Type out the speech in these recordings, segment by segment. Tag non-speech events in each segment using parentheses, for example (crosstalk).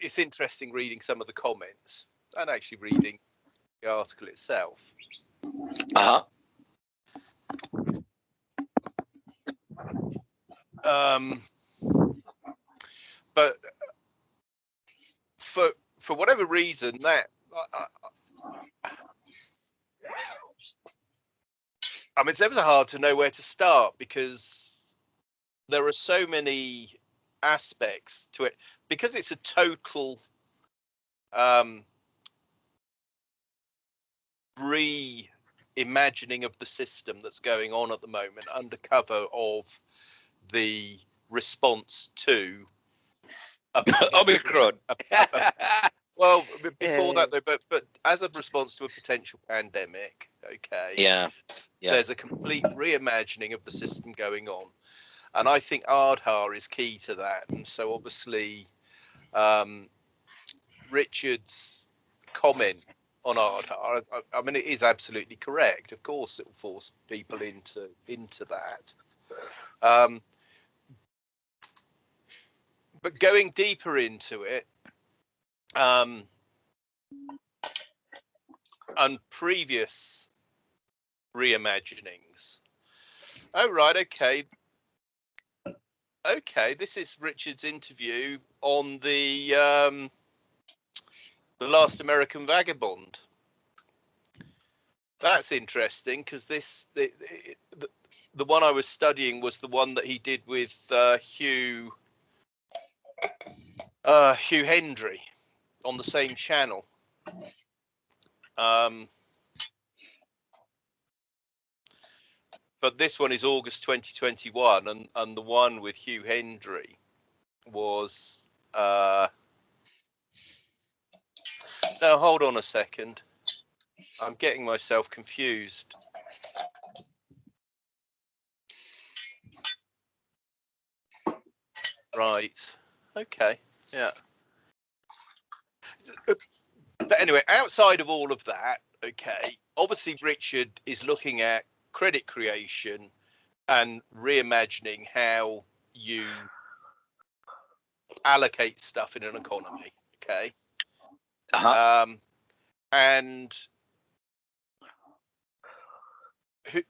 it's interesting reading some of the comments and actually reading the article itself. Uh huh. Um, but for for whatever reason, that I, I mean, it's ever hard to know where to start because there are so many aspects to it because it's a total um, reimagining of the system that's going on at the moment under cover of the response to (laughs) Omicron. Well, (laughs) before that though, but but as a response to a potential pandemic, okay. Yeah. Yeah. There's a complete reimagining of the system going on, and I think Aadhaar is key to that. And so obviously, um, Richard's comment on Aadhaar, I, I mean, it is absolutely correct. Of course, it will force people into into that. Um, but going deeper into it, um, and previous reimaginings. Oh right, okay, okay. This is Richard's interview on the um, the Last American Vagabond. That's interesting because this the, the the one I was studying was the one that he did with uh, Hugh uh, Hugh Hendry on the same channel. Um, but this one is August 2021, and and the one with Hugh Hendry was. Uh, now hold on a second. I'm getting myself confused. Right. Okay. Yeah. But anyway, outside of all of that, okay, obviously Richard is looking at credit creation and reimagining how you allocate stuff in an economy. Okay. Uh-huh. Um, and who,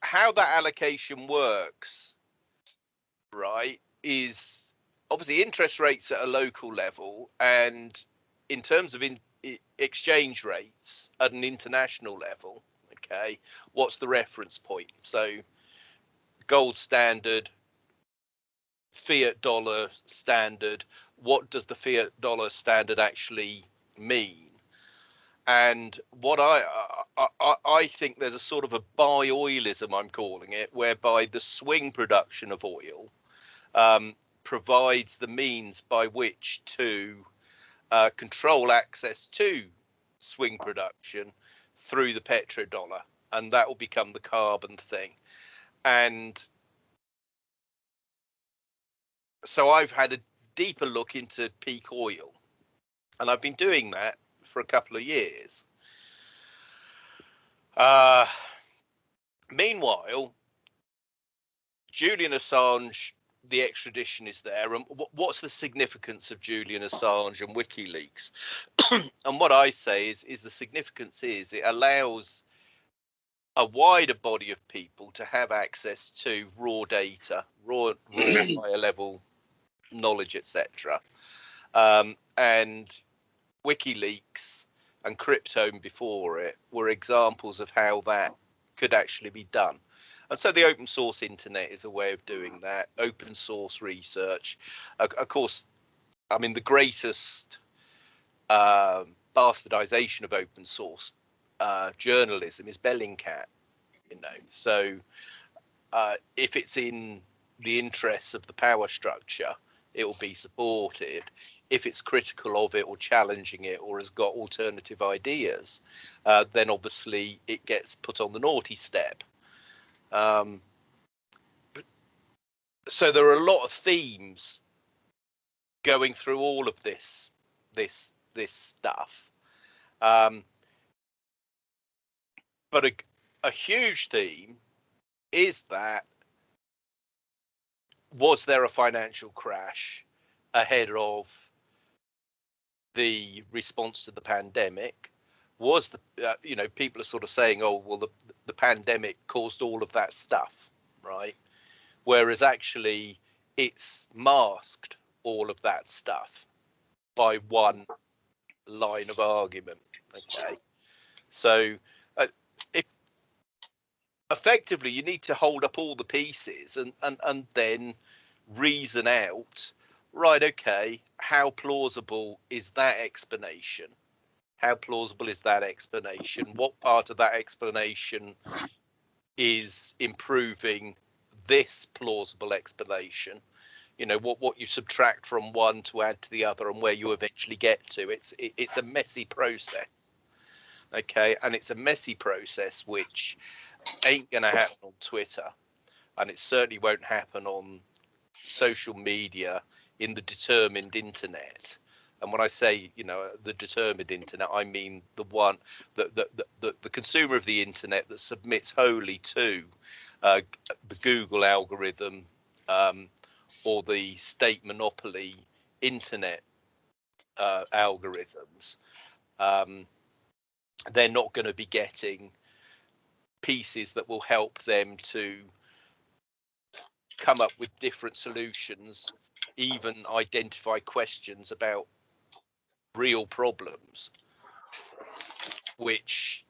how that allocation works, right, is obviously interest rates at a local level and in terms of in, exchange rates at an international level okay? What's the reference point? So gold standard fiat dollar standard what does the fiat dollar standard actually mean? And what I, I I think there's a sort of a buy oilism I'm calling it whereby the swing production of oil um, provides the means by which to uh, control access to swing production through the petrodollar, and that will become the carbon thing. And so I've had a deeper look into peak oil, and I've been doing that for a couple of years. Uh, meanwhile, Julian Assange the extradition is there and what's the significance of Julian Assange and WikiLeaks? (clears throat) and what I say is is the significance is it allows a wider body of people to have access to raw data, raw, raw (clears throat) higher level knowledge, etc. Um, and WikiLeaks and Cryptome before it were examples of how that could actually be done. And so the open source internet is a way of doing that. Open source research, of course. I mean, the greatest um, bastardization of open source uh, journalism is Bellingcat. You know, so uh, if it's in the interests of the power structure, it will be supported. If it's critical of it or challenging it or has got alternative ideas, uh, then obviously it gets put on the naughty step. Um, so there are a lot of themes going through all of this this this stuff. Um, but a, a huge theme is that was there a financial crash ahead of the response to the pandemic was the uh, you know people are sort of saying oh well the the pandemic caused all of that stuff right? Whereas actually it's masked all of that stuff by one line of argument okay? So uh, if effectively you need to hold up all the pieces and and and then reason out right okay how plausible is that explanation how plausible is that explanation? What part of that explanation is improving this plausible explanation? You know what what you subtract from one to add to the other and where you eventually get to. It's it, it's a messy process okay? And it's a messy process which ain't going to happen on twitter and it certainly won't happen on social media in the determined internet and when I say, you know, the determined internet, I mean the one that the, the, the, consumer of the internet that submits wholly to uh, the Google algorithm um, or the state monopoly internet uh, algorithms. Um, they're not going to be getting pieces that will help them to come up with different solutions, even identify questions about real problems, which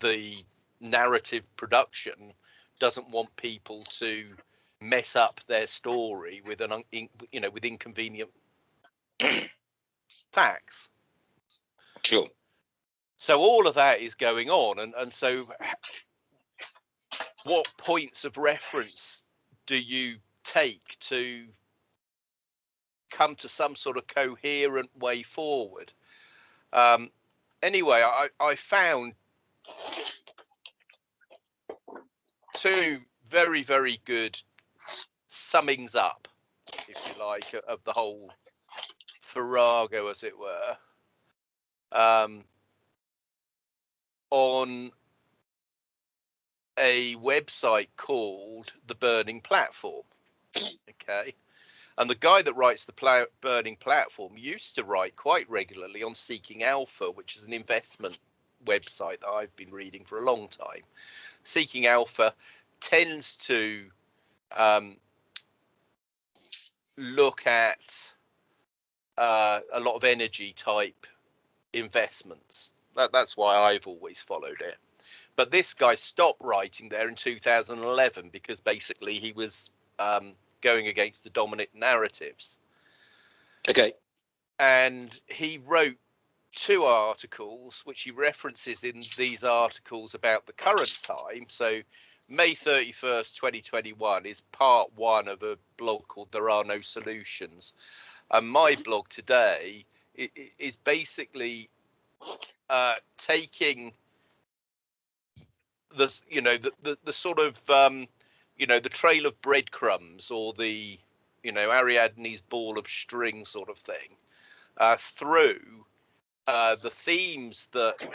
the narrative production doesn't want people to mess up their story with an you know with inconvenient (coughs) facts. Sure. So all of that is going on, and and so what points of reference do you take to come to some sort of coherent way forward. Um, anyway, I, I found two very, very good summings up, if you like, of the whole farrago, as it were, um, on a website called The Burning Platform. Okay. And the guy that writes the Burning Platform used to write quite regularly on Seeking Alpha, which is an investment website that I've been reading for a long time. Seeking Alpha tends to um, look at uh, a lot of energy type investments. That, that's why I've always followed it. But this guy stopped writing there in 2011 because basically he was um, going against the dominant narratives. Okay. And he wrote two articles, which he references in these articles about the current time. So May 31st, 2021 is part one of a blog called There Are No Solutions. And my blog today is basically uh, taking the, you know, the, the, the sort of um, you know the trail of breadcrumbs or the you know Ariadne's ball of string sort of thing uh, through uh, the themes that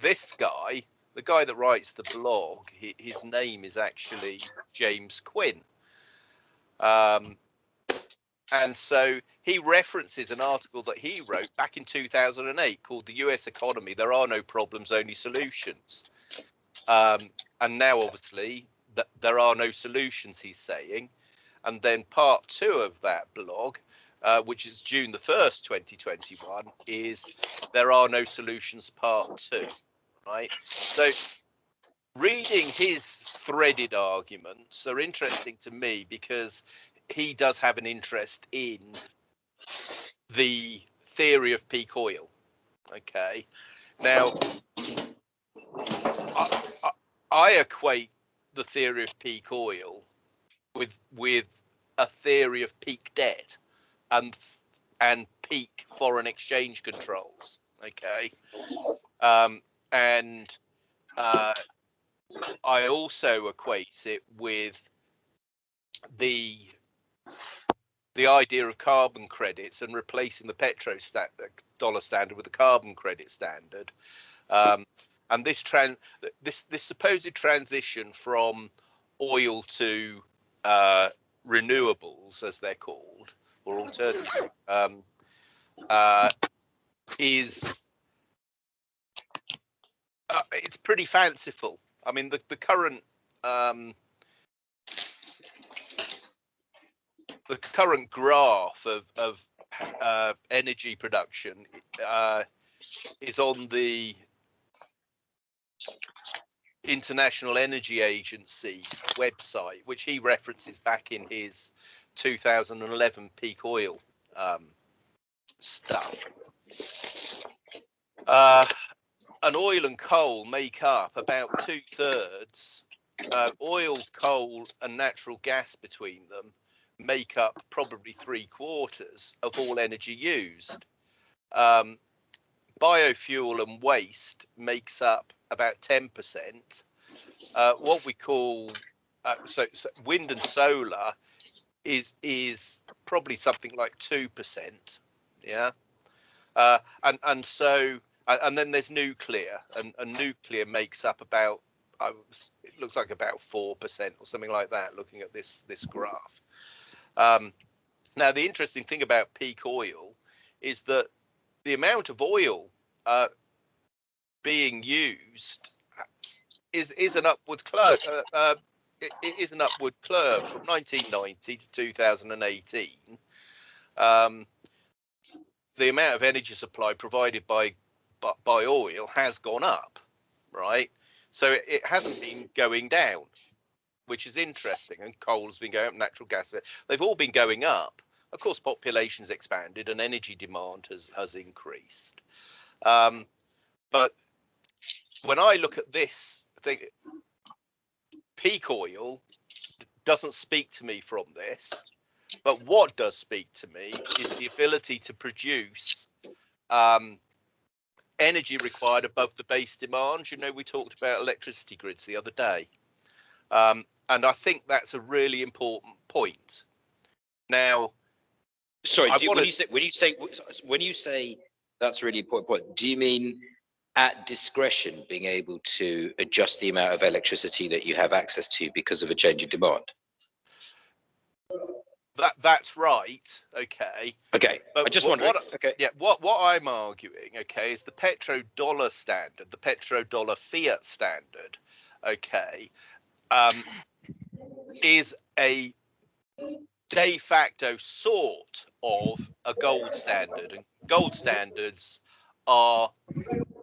this guy, the guy that writes the blog, he, his name is actually James Quinn. Um, and so he references an article that he wrote back in 2008 called The US Economy There Are No Problems, Only Solutions. Um, and now, obviously, that there are no solutions, he's saying. And then part two of that blog, uh, which is June the 1st, 2021, is there are no solutions part two, right? So reading his threaded arguments are interesting to me because he does have an interest in the theory of peak oil. Okay. Now, I, I, I equate the theory of peak oil with with a theory of peak debt and and peak foreign exchange controls. Okay, um, and uh, I also equate it with the the idea of carbon credits and replacing the petro dollar standard with a carbon credit standard. Um, and this trans this this supposed transition from oil to uh, renewables, as they're called, or alternative um, uh, is uh, it's pretty fanciful. I mean, the the current um, the current graph of of uh, energy production uh, is on the International Energy Agency website, which he references back in his 2011 peak oil um, stuff. Uh, and oil and coal make up about two thirds. Uh, oil, coal, and natural gas between them make up probably three quarters of all energy used. Um, biofuel and waste makes up about 10%. Uh, what we call uh, so, so, wind and solar is is probably something like two percent. Yeah, uh, and and so and then there's nuclear, and, and nuclear makes up about was, it looks like about four percent or something like that. Looking at this this graph. Um, now the interesting thing about peak oil is that the amount of oil uh, being used is is an upward curve. Uh, uh, it, it is an upward curve from 1990 to 2018. Um, the amount of energy supply provided by by oil has gone up, right? So it, it hasn't been going down, which is interesting. And coal's been going up, natural gas, they've all been going up. Of course, population's expanded and energy demand has has increased. Um, but when I look at this thing, peak oil doesn't speak to me from this. But what does speak to me is the ability to produce um, energy required above the base demand. You know, we talked about electricity grids the other day. Um, and I think that's a really important point. Now, sorry, you, wanna... when you say when you say when you say that's really important point, do you mean at discretion being able to adjust the amount of electricity that you have access to because of a change in demand? That that's right. Okay. Okay. But I just What, okay. Yeah. What what I'm arguing, okay, is the petrodollar standard, the petrodollar fiat standard, okay, um, is a de facto sort of a gold standard, and gold standards are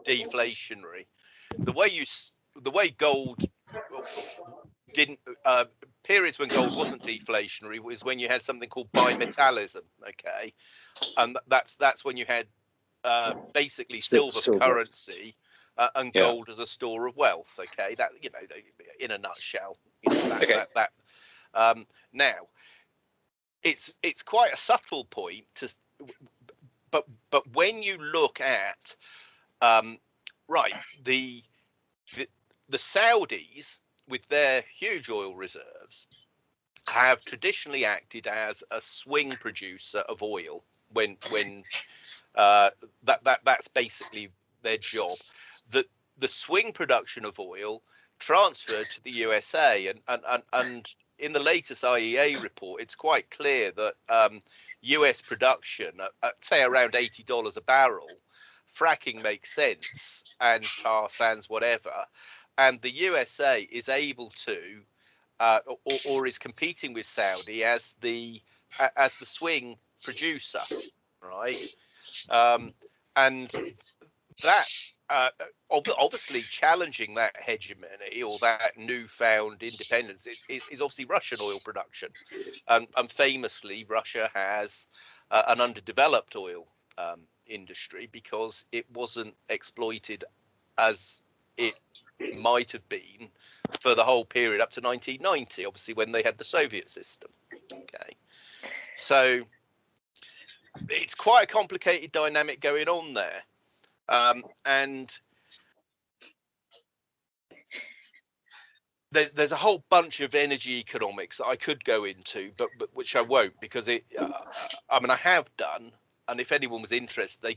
deflationary. The way you the way gold didn't uh, periods when gold wasn't deflationary was when you had something called bimetallism. Okay, and that's that's when you had uh, basically silver, silver. currency uh, and yeah. gold as a store of wealth. Okay, that you know, in a nutshell, you know, that, okay. that, that um, now it's it's quite a subtle point to but but when you look at um, right the, the the Saudis with their huge oil reserves have traditionally acted as a swing producer of oil when when uh, that that that's basically their job. The the swing production of oil transferred to the USA and and and, and in the latest IEA report, it's quite clear that um, US production at, at say around eighty dollars a barrel, fracking makes sense and tar sands whatever, and the USA is able to uh, or, or, is competing with Saudi as the as the swing producer, right? Um, and that uh, obviously challenging that hegemony or that newfound independence is, is, is obviously Russian oil production. Um, and famously, Russia has uh, an underdeveloped oil um, industry because it wasn't exploited as it might have been for the whole period up to 1990, obviously, when they had the Soviet system. Okay. So it's quite a complicated dynamic going on there. Um, and there's there's a whole bunch of energy economics that I could go into, but, but which I won't because it. Uh, I mean, I have done, and if anyone was interested, they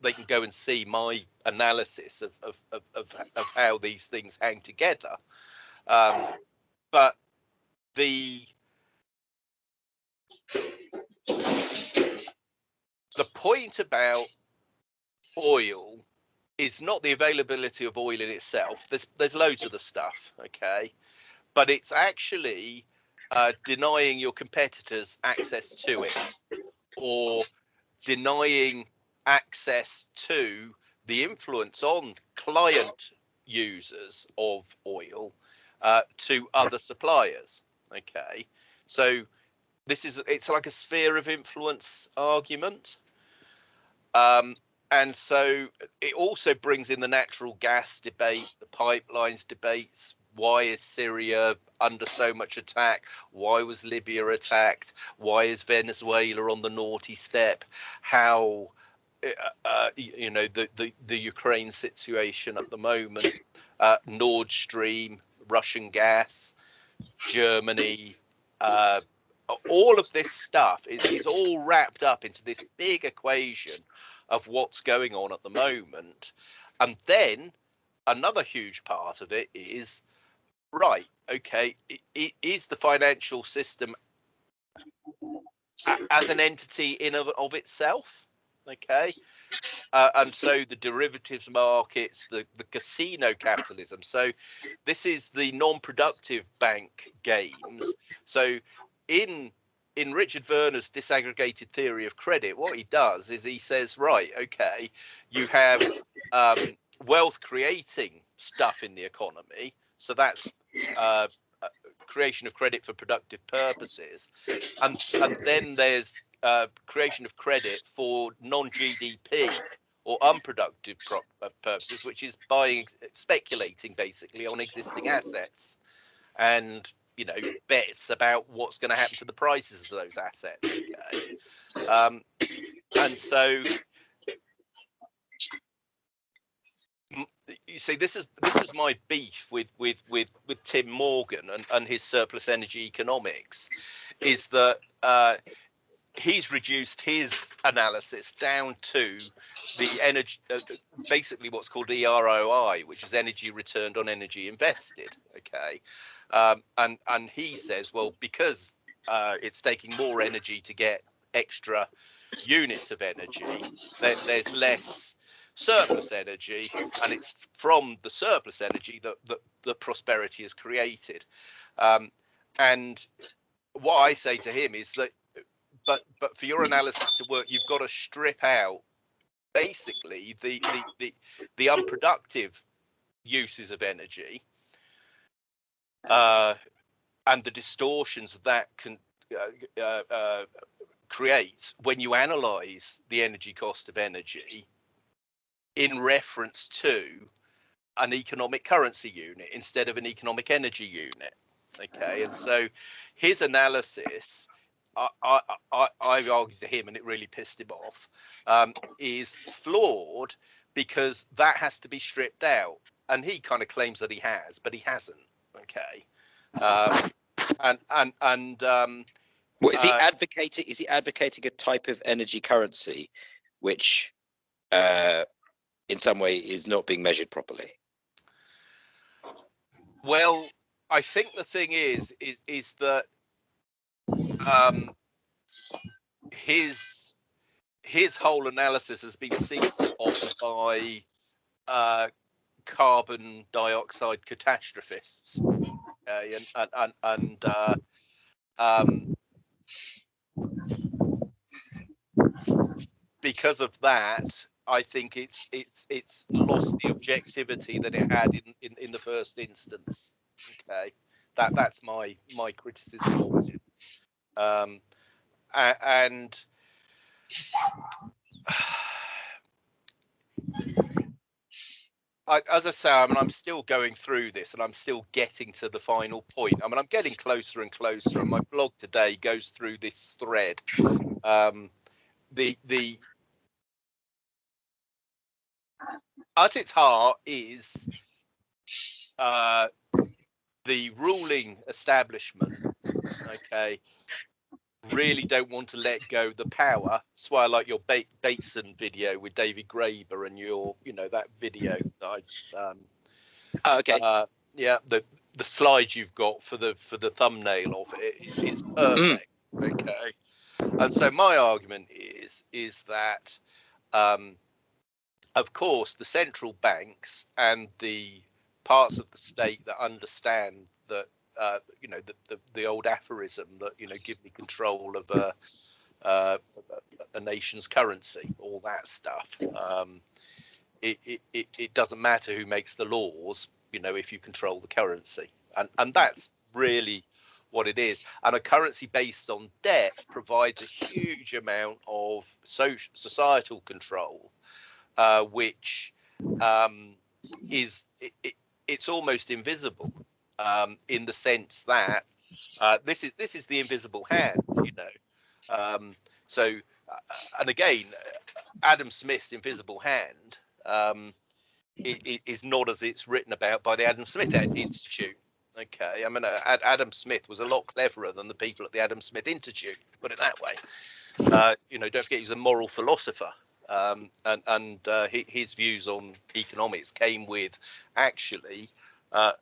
they can go and see my analysis of of of of, of how these things hang together. Um, but the the point about oil is not the availability of oil in itself. There's there's loads of the stuff, okay, but it's actually uh, denying your competitors access to it, or denying access to the influence on client users of oil uh, to other suppliers. Okay, so this is it's like a sphere of influence argument. Um, and so it also brings in the natural gas debate, the pipelines debates. Why is Syria under so much attack? Why was Libya attacked? Why is Venezuela on the naughty step? How, uh, uh you know, the, the, the Ukraine situation at the moment, uh, Nord Stream, Russian gas, Germany, uh, all of this stuff is, is all wrapped up into this big equation of what's going on at the moment. And then another huge part of it is right, okay, it, is the financial system as an entity in of, of itself, okay? Uh, and so the derivatives markets, the, the casino capitalism. So this is the non-productive bank games. So in in Richard Werner's disaggregated theory of credit, what he does is he says, right, okay, you have um, wealth creating stuff in the economy. So that's uh, creation of credit for productive purposes. And, and then there's uh, creation of credit for non GDP or unproductive uh, purposes, which is buying, speculating basically on existing assets. And you know bets about what's going to happen to the prices of those assets okay? um, and so you see this is this is my beef with with with with tim morgan and, and his surplus energy economics is that uh, he's reduced his analysis down to the energy uh, basically what's called eroi which is energy returned on energy invested okay? Um, and and he says, well, because uh, it's taking more energy to get extra units of energy, there's less surplus energy, and it's from the surplus energy that that, that prosperity is created. Um, and what I say to him is that, but but for your analysis to work, you've got to strip out basically the the the, the unproductive uses of energy uh, and the distortions that can uh, uh, uh, create when you analyze the energy cost of energy in reference to an economic currency unit instead of an economic energy unit. Okay, and so his analysis, I, I, I, I argued to him, and it really pissed him off, um, is flawed because that has to be stripped out. And he kind of claims that he has, but he hasn't. Okay. Um, and and and um, what is he uh, advocating? Is he advocating a type of energy currency, which, uh, in some way, is not being measured properly? Well, I think the thing is, is is that um, his his whole analysis has been seized on by uh, carbon dioxide catastrophists. Okay, and and and, uh, um, because of that, I think it's it's it's lost the objectivity that it had in, in, in the first instance. Okay, that that's my my criticism of it. Um, and (sighs) I, as I say, I mean, I'm still going through this and I'm still getting to the final point. I mean, I'm getting closer and closer, and my blog today goes through this thread. Um, the the at its heart is uh, the ruling establishment. Okay, really don't want to let go the power. That's why I like your ba- Bateson video with David Graeber and your, you know, that video. I, um, oh, okay. Uh, yeah, the the slide you've got for the for the thumbnail of it is, is perfect. Mm. Okay, and so my argument is is is that, um, of course, the central banks and the parts of the state that understand that uh, you know the, the, the old aphorism that you know give me control of a uh, a nation's currency, all that stuff. Um, it, it, it doesn't matter who makes the laws, you know, if you control the currency, and and that's really what it is. And a currency based on debt provides a huge amount of social societal control, uh, which um, is it, it, it's almost invisible um, in the sense that uh, this is this is the invisible hand, you know. Um, so, uh, and again, Adam Smith's invisible hand um, it, is not as it's written about by the Adam Smith Institute. Okay, I mean, uh, Adam Smith was a lot cleverer than the people at the Adam Smith Institute, put it that way. Uh, you know, don't forget he's a moral philosopher, um, and and uh, his views on economics came with actually uh,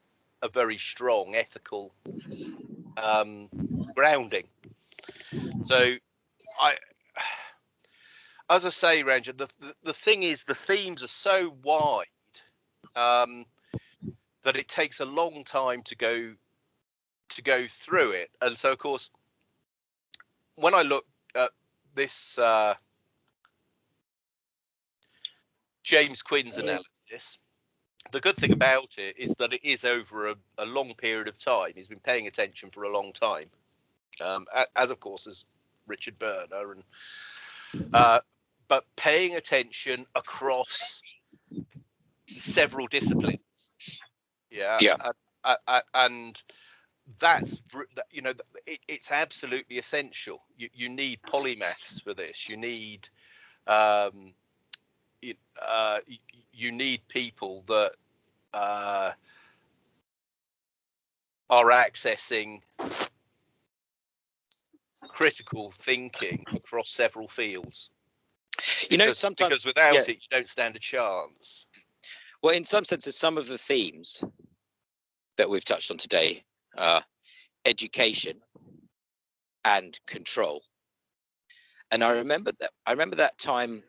a very strong ethical um, grounding. So, I, (sighs) as I say, Ranjan, the, the, the thing is, the themes are so wide um, that it takes a long time to go to go through it. And so, of course, when I look at this uh, James Quinn's analysis, the good thing about it is that it is over a, a long period of time. He's been paying attention for a long time, um, as of course as Richard Werner, and uh, but paying attention across several disciplines. Yeah. Yeah. And, and that's you know it, it's absolutely essential. You you need polymaths for this. You need um, you, uh, you need people that uh, are accessing critical thinking across several fields. Because, you know, sometimes because without yeah. it, you don't stand a chance. Well, in some senses, some of the themes that we've touched on today are education and control. And I remember that I remember that time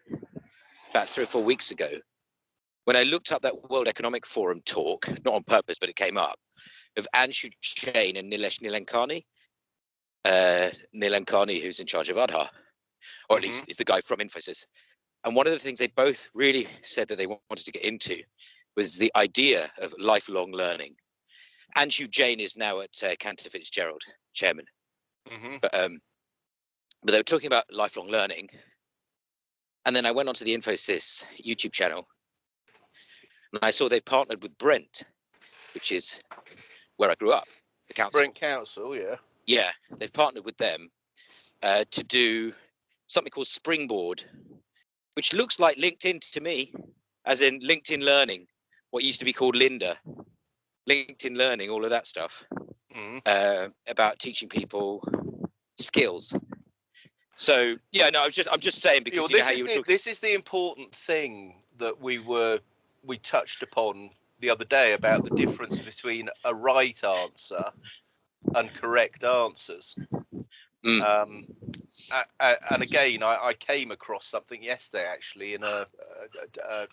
about three or four weeks ago when I looked up that World Economic Forum talk, not on purpose, but it came up, of Anshu Jain and Nilesh Nilankani. Uh, Nilankani, who's in charge of Aadhaar, or at mm-hmm. least is the guy from Infosys. And one of the things they both really said that they wanted to get into was the idea of lifelong learning. Anshu Jain is now at uh, Cantor Fitzgerald, chairman. Mm-hmm. But um, but they were talking about lifelong learning, and then I went onto the Infosys YouTube channel and I saw they partnered with Brent, which is where I grew up, the council. Brent Council, yeah. Yeah, they've partnered with them uh, to do something called Springboard, which looks like LinkedIn to me, as in LinkedIn Learning, what used to be called Lynda, LinkedIn Learning, all of that stuff mm. uh, about teaching people skills so yeah, no, I'm just I'm just saying because you know, you know the, this is the important thing that we were we touched upon the other day about the difference between a right answer and correct answers. Mm. Um, and again, I, I, came across something yesterday actually in a a, a,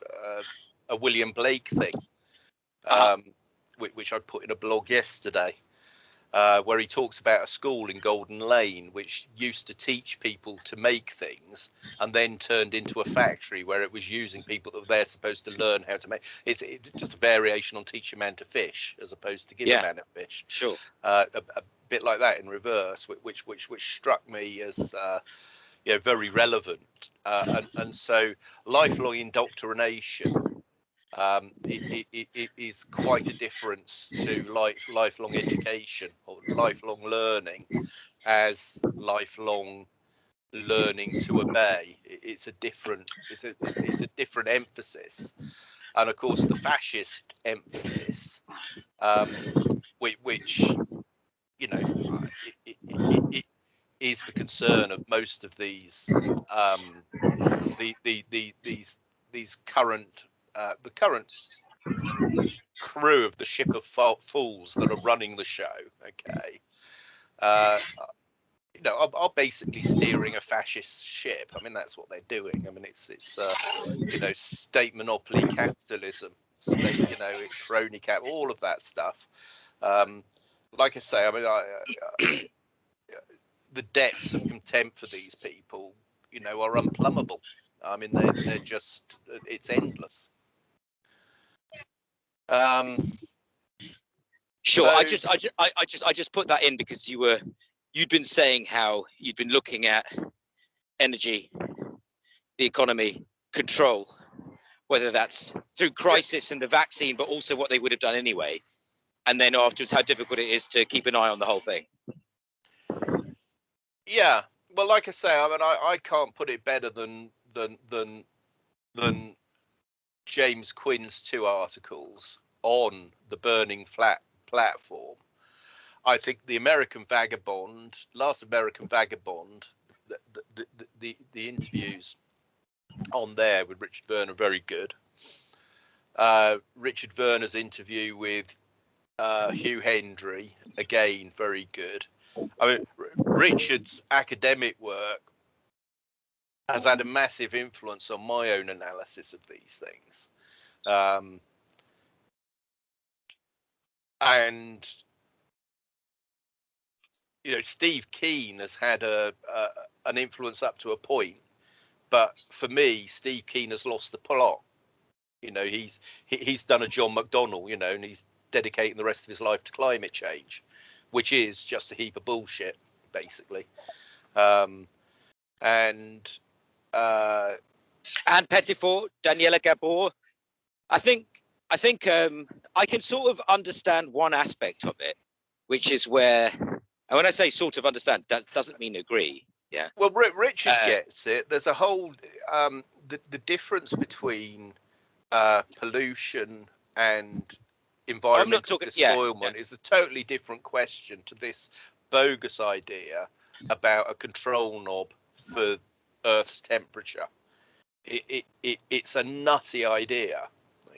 a William Blake thing, uh-huh. um, which, which I put in a blog yesterday uh, where he talks about a school in Golden Lane which used to teach people to make things and then turned into a factory where it was using people that they're supposed to learn how to make. It's, it's just a variation on teach a man to fish as opposed to give yeah, a man a fish. Sure. Uh, a, a, bit like that in reverse, which which which struck me as. Uh, you know, very relevant, uh, and, and so lifelong indoctrination um, it, it, it is quite a difference to life, lifelong education or lifelong learning as lifelong learning to obey. It's a different, it's a, it's a different emphasis. And of course, the fascist emphasis, um, which, which, you know, it, it, is the concern of most of these, um, the, the, the, these, these current uh, the current crew of the ship of fools that are running the show. Okay, uh, you know, are, are, basically steering a fascist ship. I mean, that's what they're doing. I mean, it's it's uh, you know, state monopoly capitalism, state, you know, crony cap, all of that stuff. Um, like I say, I mean, I, the depths of contempt for these people, you know, are unplumbable. I mean, they're, they're just, it's endless. Um, sure. So, I just, I, I just, I just put that in because you were, you'd been saying how you'd been looking at energy, the economy, control, whether that's through crisis and the vaccine, but also what they would have done anyway. And then afterwards, how difficult it is to keep an eye on the whole thing. Yeah, well, like I say, I mean, I, I can't put it better than than than than James Quinn's two articles on the Burning Flat platform. I think the American Vagabond, last American Vagabond, the the, the, the, the interviews on there with Richard Werner are very good. Uh, Richard Werner's interview with uh, Hugh Hendry, again, very good. I mean, Richard's academic work has had a massive influence on my own analysis of these things. Um, and you know, Steve Keen has had a, a, an influence up to a point, but for me, Steve Keen has lost the plot. You know, he's he, he's done a John McDonnell, you know, and he's dedicating the rest of his life to climate change which is just a heap of bullshit, basically. Um, and uh, Anne Pettifor, Daniela Gabor. I think I think um, I can sort of understand one aspect of it, which is where, and when I say sort of understand, that doesn't mean agree. Yeah. Well, Richard uh, gets it. There's a whole um, the the difference between uh, pollution and environmental talking, despoilment yeah, yeah. is a totally different question to this bogus idea about a control knob for Earth's temperature. It, it, it it's a nutty idea.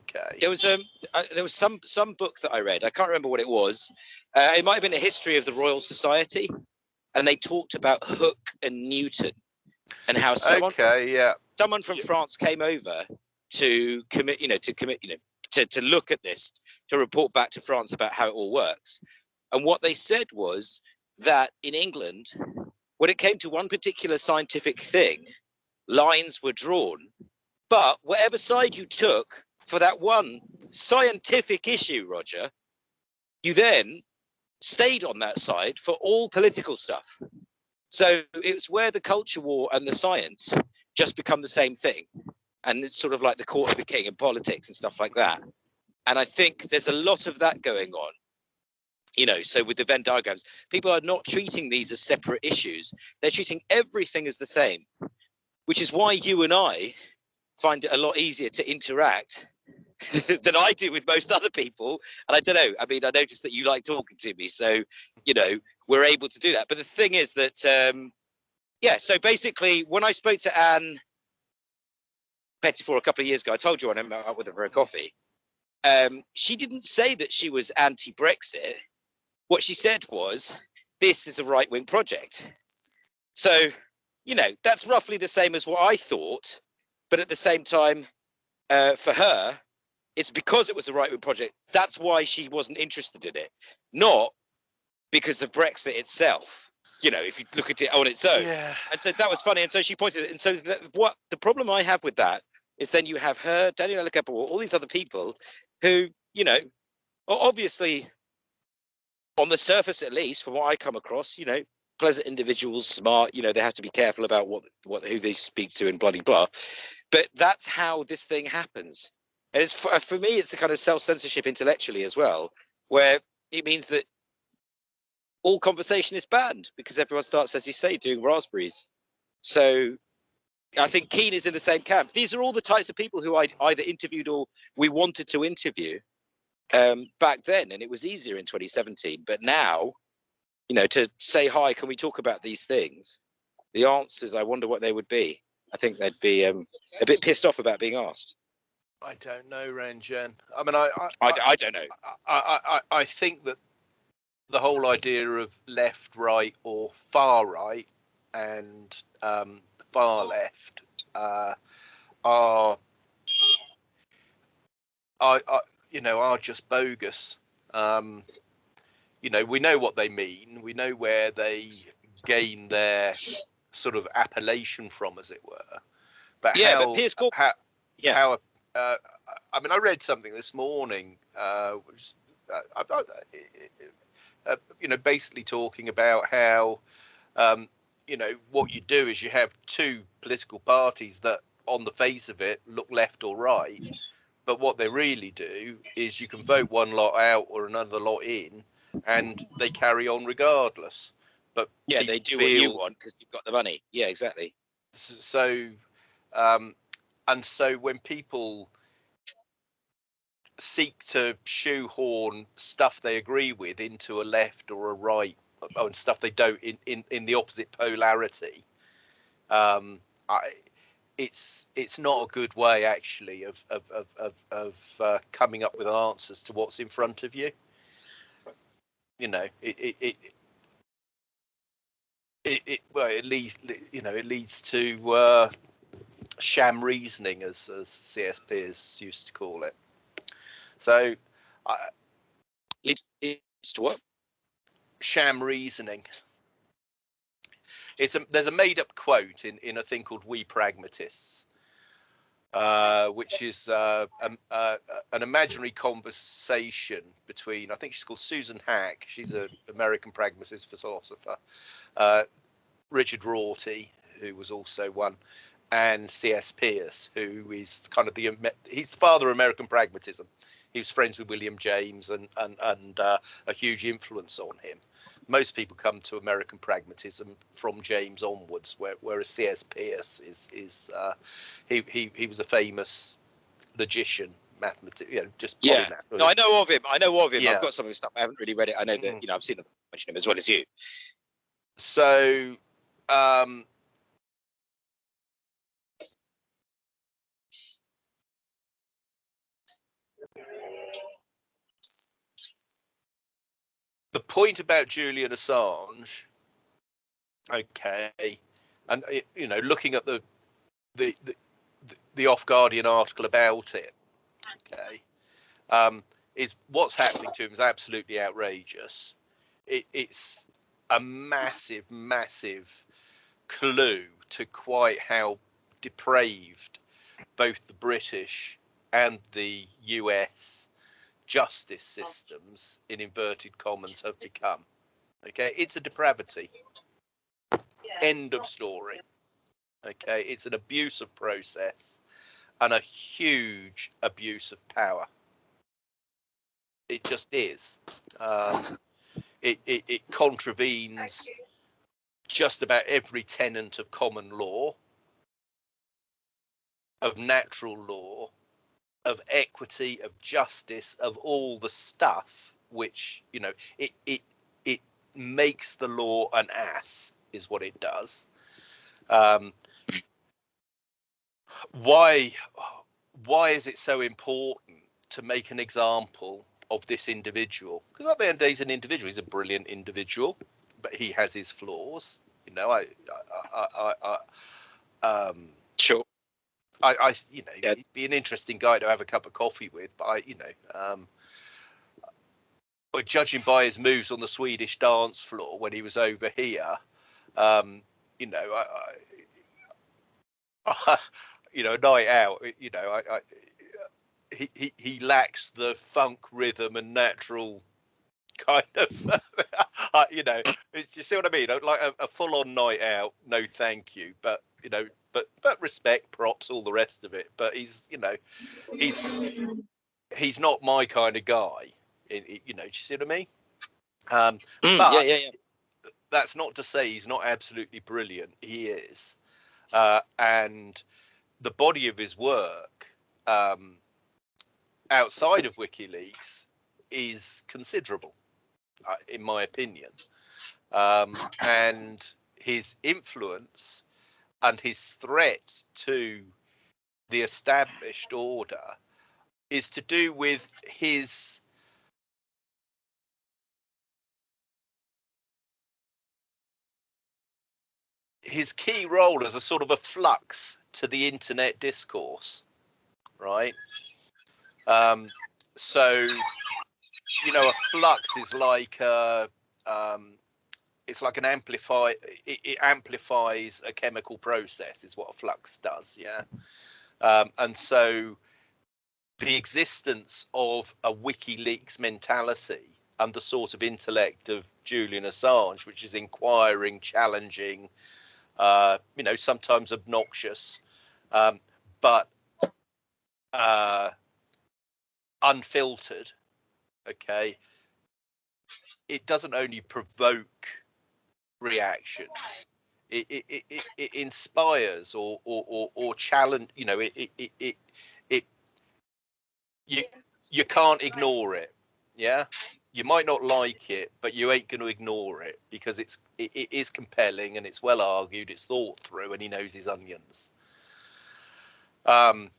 Okay. There was um uh, there was some some book that I read. I can't remember what it was. Uh, it might have been a history of the Royal Society, and they talked about Hooke and Newton and how someone okay, from, yeah. someone from France came over to commit, you know, to commit, you know, to, to look at this, to report back to France about how it all works. And what they said was that in England, when it came to one particular scientific thing, lines were drawn. But whatever side you took for that one scientific issue, Roger, you then stayed on that side for all political stuff. So it's where the culture war and the science just become the same thing and it's sort of like the court of the king and politics and stuff like that. And I think there's a lot of that going on. You know, so with the Venn diagrams, people are not treating these as separate issues. They're treating everything as the same, which is why you and I find it a lot easier to interact (laughs) than I do with most other people. And I don't know. I mean, I noticed that you like talking to me, so you know we're able to do that. But the thing is that, um, yeah. So basically, when I spoke to Anne Pettifor a couple of years ago. I told you I met up with her for a coffee. Um, she didn't say that she was anti-Brexit. What she said was, "This is a right-wing project." So, you know, that's roughly the same as what I thought. But at the same time, uh, for her, it's because it was a right-wing project. That's why she wasn't interested in it, not because of Brexit itself you know, if you look at it on its own. Yeah. And so that was funny. And so she pointed it. And so that, what the problem I have with that is then you have her, Daniel Gabor, all these other people who, you know, obviously on the surface at least, from what I come across, you know, pleasant individuals, smart, you know, they have to be careful about what what who they speak to and bloody blah. But that's how this thing happens. And it's for, for me, it's a kind of self-censorship intellectually as well, where it means that all conversation is banned because everyone starts, as you say, doing raspberries. So I think Keen is in the same camp. These are all the types of people who I either interviewed or we wanted to interview um, back then, and it was easier in 2017. But now, you know, to say hi, can we talk about these things? The answers, I wonder what they would be. I think they'd be um, a bit pissed off about being asked. I don't know, Ranjan. I mean, I I, I, I don't know. I, I I think that the whole idea of left, right, or far right and um, far left uh, are, I, are, you know, are just bogus. Um, you know, we know what they mean. We know where they gain their sort of appellation from, as it were. But yeah, how, but Piers how, yeah. how uh, I mean, I read something this morning, uh, which, uh, uh, you know, basically talking about how, um, you know, what you do is you have two political parties that, on the face of it, look left or right, but what they really do is you can vote one lot out or another lot in, and they carry on regardless. But yeah, they do feel, what you want because you've got the money. Yeah, exactly. So, um, and so when people seek to shoehorn stuff they agree with into a left or a right oh, and stuff they don't in, in, in the opposite polarity um, I, it's it's not a good way actually of of of of, of uh, coming up with answers to what's in front of you you know it it, it it, it, well it leads you know it leads to uh, sham reasoning as as cs peirce used to call it so, I, it, it's to what? Sham reasoning. It's a, there's a made up quote in, in a thing called We Pragmatists, uh, which is uh, um, uh, an imaginary conversation between, I think she's called Susan Haack, she's an American pragmatist philosopher, uh, Richard Rorty, who was also one, and C.S. Peirce, who is kind of the he's the father of American pragmatism he was friends with William James and and and uh, a huge influence on him. Most people come to American pragmatism from James onwards, where, whereas C.S. Peirce is is uh, he he he was a famous logician mathematician, you know, just yeah. No, I know of him. I know of him. Yeah. I've got some of his stuff. I haven't really read it. I know that mm. you know I've seen him mention him as well as you. So um, the point about Julian Assange, okay, and you know, looking at the the the, the off Guardian article about it, okay, um, is what's happening to him is absolutely outrageous. It, it's a massive, massive clue to quite how depraved both the British and the US justice systems in inverted commas have become. Okay, it's a depravity. End of story. Okay, it's an abuse of process and a huge abuse of power. It just is. Um, it, it, it contravenes just about every tenant of common law, of natural law, of equity, of justice, of all the stuff which you know it it it makes the law an ass is what it does. Um, why why is it so important to make an example of this individual? Because at the end of the day, he's an individual. He's a brilliant individual, but he has his flaws. You know, I, I, I, I um, sure. I, I you know, yeah. he'd be an interesting guy to have a cup of coffee with, but I, you know, um, but judging by his moves on the Swedish dance floor when he was over here, um, you know, I, I, (laughs) you know, a night out, you know, I, I he, he, he lacks the funk rhythm and natural kind of, (laughs) you know, you see what I mean? Like a, a full on night out, no thank you. But you know, but but respect, props, all the rest of it. But he's you know he's he's not my kind of guy. You know, do you see what I mean? Um, mm, but yeah, yeah, yeah. That's not to say he's not absolutely brilliant. He is, uh, and the body of his work um, outside of WikiLeaks is considerable, uh, in my opinion. Um, and his influence and his threat to the established order is to do with his his key role as a sort of a flux to the internet discourse right? Um so you know a flux is like a um it's like an amplify. It, it, amplifies a chemical process, is what a flux does. Yeah, um, and so the existence of a WikiLeaks mentality and the sort of intellect of Julian Assange, which is inquiring, challenging, uh, you know, sometimes obnoxious, um, but uh, unfiltered. Okay, it doesn't only provoke reactions. It, it, it, it inspires or, or, or, or challenge, you know, it, it, it, it, you, you can't ignore it. Yeah you might not like it, but you ain't going to ignore it because it's it, it is compelling and it's well argued, it's thought through, and he knows his onions. Um,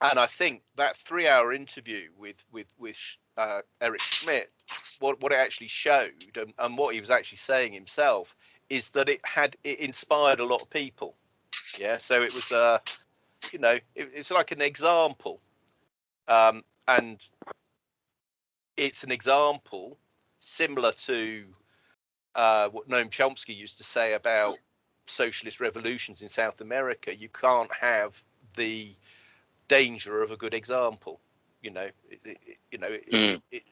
and I think that three-hour interview with with with uh, Eric Schmidt, what what it actually showed and, and what he was actually saying himself is that it had it inspired a lot of people. Yeah, so it was uh, you know, it, it's like an example. Um, and it's an example similar to uh, what Noam Chomsky used to say about socialist revolutions in South America. You can't have the danger of a good example. You know, it, it, you know, mm. it,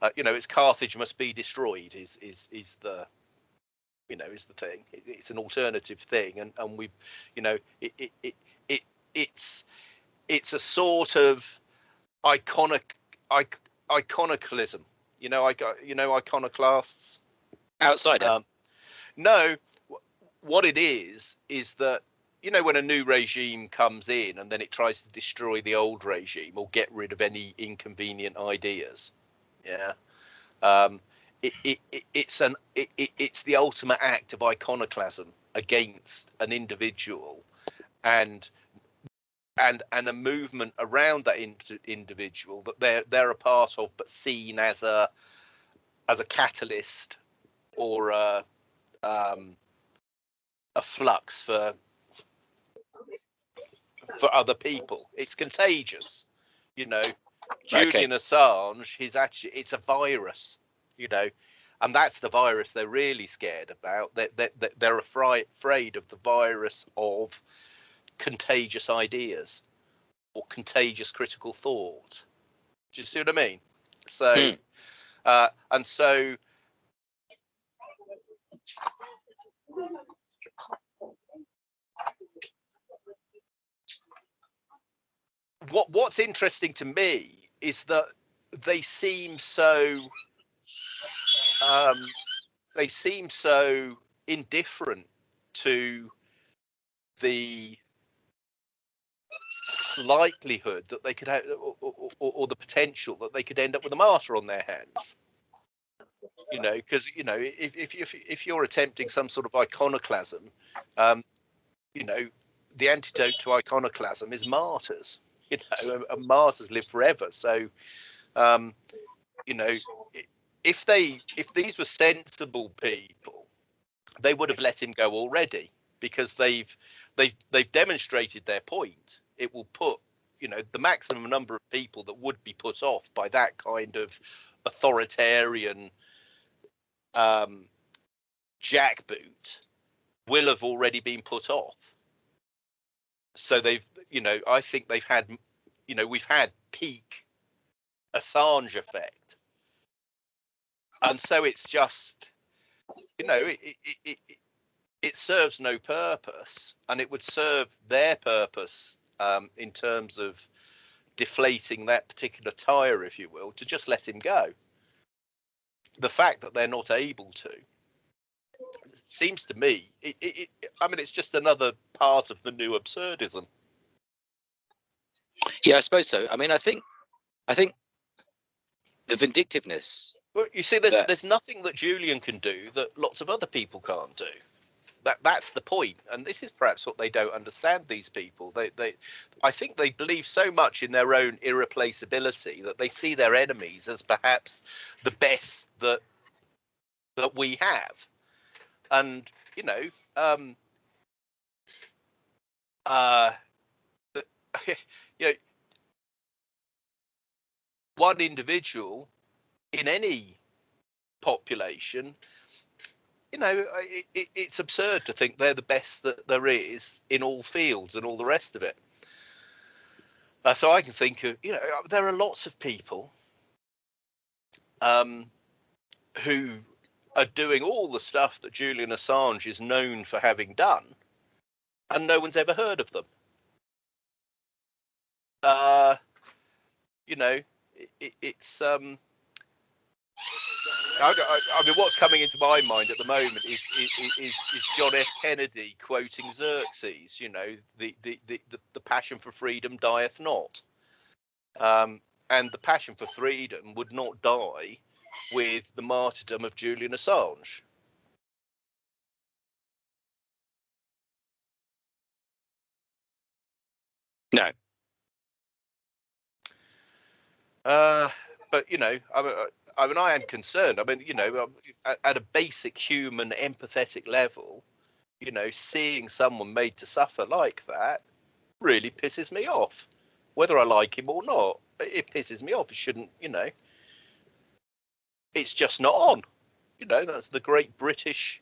uh, you know, it's Carthage must be destroyed. Is is is the you know is the thing. it's an alternative thing, and and we, you know, it it it, it it's it's a sort of iconic iconoclasm. You know, I got you know iconoclasts. Outsider. Um, no, what it is is that you know when a new regime comes in and then it tries to destroy the old regime or get rid of any inconvenient ideas. Yeah. Um, it, it, it, it's an it, it's the ultimate act of iconoclasm against an individual and and and a movement around that in, individual that they're they're a part of, but seen as a as a catalyst or a um, a flux for for other people. It's contagious, you know. Julian okay. Assange, he's actually it's a virus, you know, and that's the virus they're really scared about. They, they, they're afraid afraid of the virus of contagious ideas or contagious critical thought. Do you see what I mean? So, mm. uh, and so. What what's interesting to me is that they seem so um, they seem so indifferent to the likelihood that they could have, or, or, or, the potential that they could end up with a martyr on their hands. You know, because you know, if if if if you're attempting some sort of iconoclasm, um, you know, the antidote to iconoclasm is martyrs. (laughs) You know, and martyrs live forever. So, um, you know, if they if these were sensible people, they would have let him go already because they've they've they've demonstrated their point it will put you know the maximum number of people that would be put off by that kind of authoritarian um, jackboot will have already been put off. So they've, you know, I think they've had, you know, we've had peak Assange effect, and so it's just, you know, it it, it, it serves no purpose, and it would serve their purpose um, in terms of deflating that particular tire, if you will, to just let him go. The fact that they're not able to seems to me, it, it, I mean, it's just another part of the new absurdism. Yeah, I suppose so. I mean, I think, I think the vindictiveness. Well, you see, there's that, there's nothing that Julian can do that lots of other people can't do that that's the point and this is perhaps what they don't understand these people they they i think they believe so much in their own irreplaceability that they see their enemies as perhaps the best that that we have and you know um, uh, (laughs) you know, one individual in any population, you know, it, it, it's absurd to think they're the best that there is in all fields and all the rest of it. Uh, so I can think of, you know, there are lots of people um, who are doing all the stuff that Julian Assange is known for having done, and no one's ever heard of them. Uh, you know, it, it's um, I, I, mean, what's coming into my mind at the moment is is, is, is John F. Kennedy quoting Xerxes. You know, the the, the, the, the passion for freedom dieth not, um, and the passion for freedom would not die with the martyrdom of Julian Assange. No. Uh, but you know, I mean, I mean, I am concerned. I mean, you know, at, at a basic human empathetic level, you know, seeing someone made to suffer like that really pisses me off. Whether I like him or not, it pisses me off. It shouldn't, you know. It's just not on. You know, that's the great British.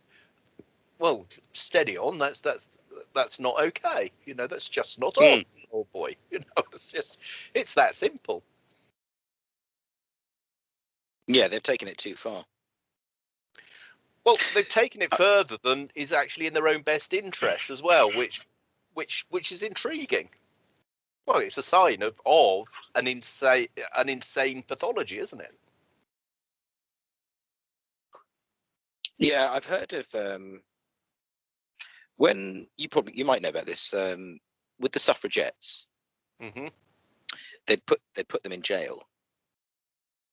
Well, steady on. That's that's that's not okay. You know, that's just not on. Mm. Oh boy, (laughs) you know, it's just it's that simple. Yeah, they've taken it too far. Well, they've taken it uh, further than is actually in their own best interest as well, (laughs) which which which is intriguing. Well, it's a sign of of an insane an insane pathology, isn't it? Yeah, I've heard of um, when you probably you might know about this um, with the suffragettes. Mm-hmm. They'd put they'd put them in jail,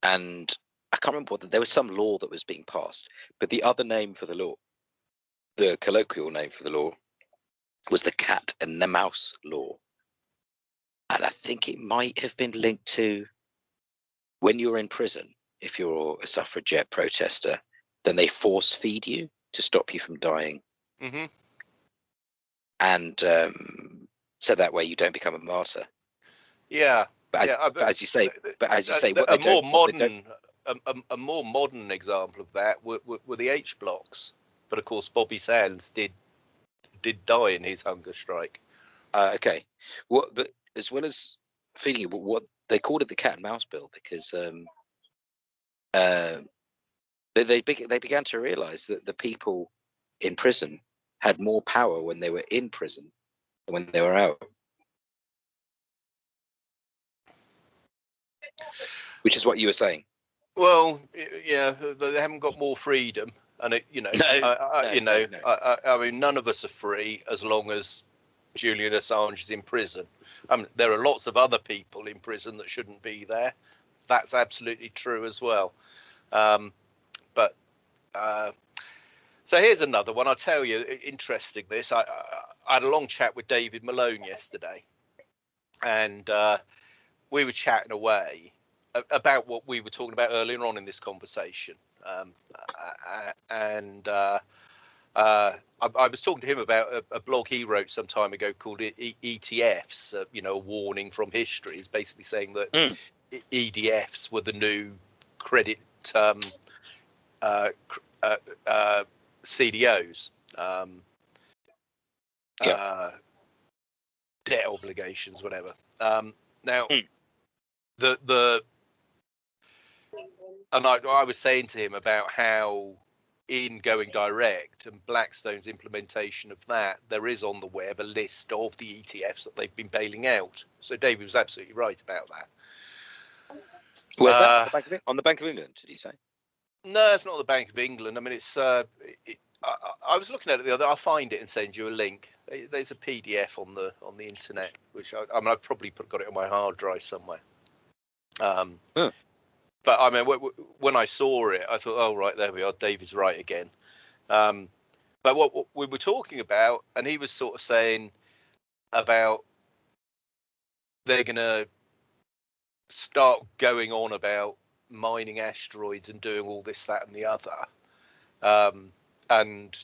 and I can't remember what there was some law that was being passed, but the other name for the law, the colloquial name for the law, was the cat and the mouse law. And I think it might have been linked to when you're in prison, if you're a suffragette protester, then they force feed you to stop you from dying. Mm-hmm. And um, so that way you don't become a martyr. Yeah. But, yeah, as, but as you say, but as you say, a more modern a, a, a, more modern example of that were, were, were, the H blocks, but of course Bobby Sands did did die in his hunger strike. Uh, okay? But as well as feeling what, what they called it the cat and mouse bill because um, uh, they they, they began to realise that the people in prison had more power when they were in prison than when they were out. Which is what you were saying. Well, yeah, they haven't got more freedom, and it, you know, no, I, I, no, you know, no, I, I, mean, none of us are free as long as Julian Assange is in prison. I mean, there are lots of other people in prison that shouldn't be there. That's absolutely true as well. Um, but uh, so here's another one. I'll tell you, interesting. This I, I had a long chat with David Malone yesterday, and uh, we were chatting away about what we were talking about earlier on in this conversation. Um, and uh, uh, I, I, was talking to him about a, a, blog he wrote some time ago called e- ETFs, uh, you know, a warning from history, is basically saying that mm. ETFs were the new credit um, uh, uh, uh, CDOs. Um, yeah. debt obligations, whatever. Um, now, mm. the the and I, I was saying to him about how in going direct and Blackstone's implementation of that, there is on the web a list of the ETFs that they've been bailing out. So David was absolutely right about that. Where's uh, that? On the, on the Bank of England, did he say? No, it's not the Bank of England. I mean, it's. Uh, it, I, I, was looking at it the other. I'll find it and send you a link. There's a PDF on the on the internet, which I, I mean, I've probably put, got it on my hard drive somewhere. Um, huh but I mean, when I saw it, I thought, oh right, there we are. David's right again. Um, but what, what, we were talking about, and he was sort of saying about they're going to start going on about mining asteroids and doing all this, that, and the other. Um, and